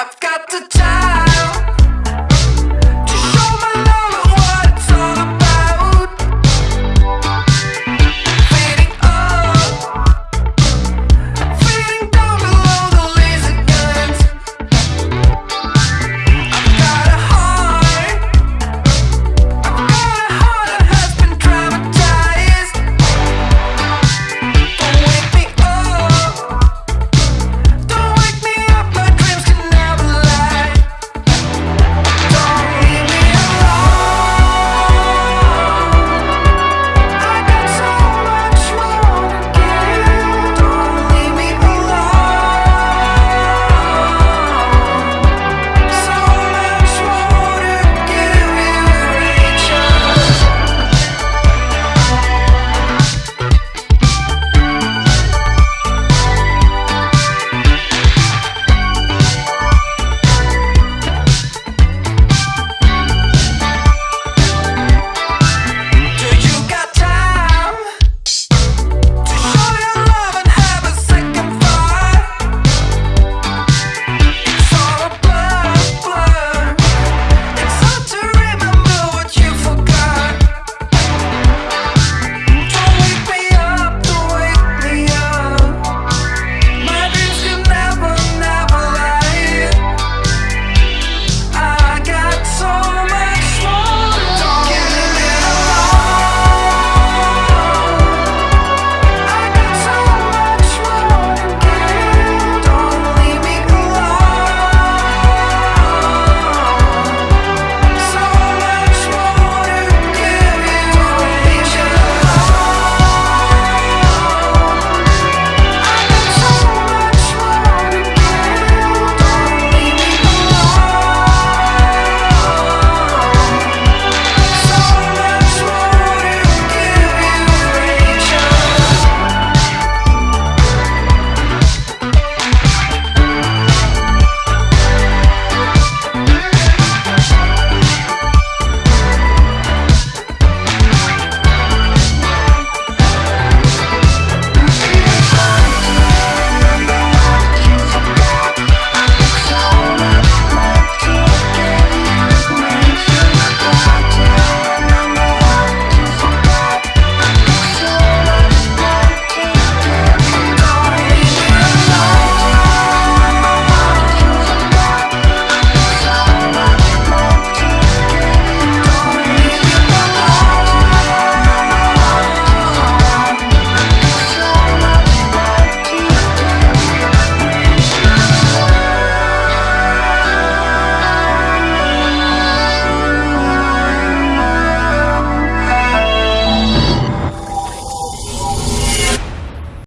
I've got the time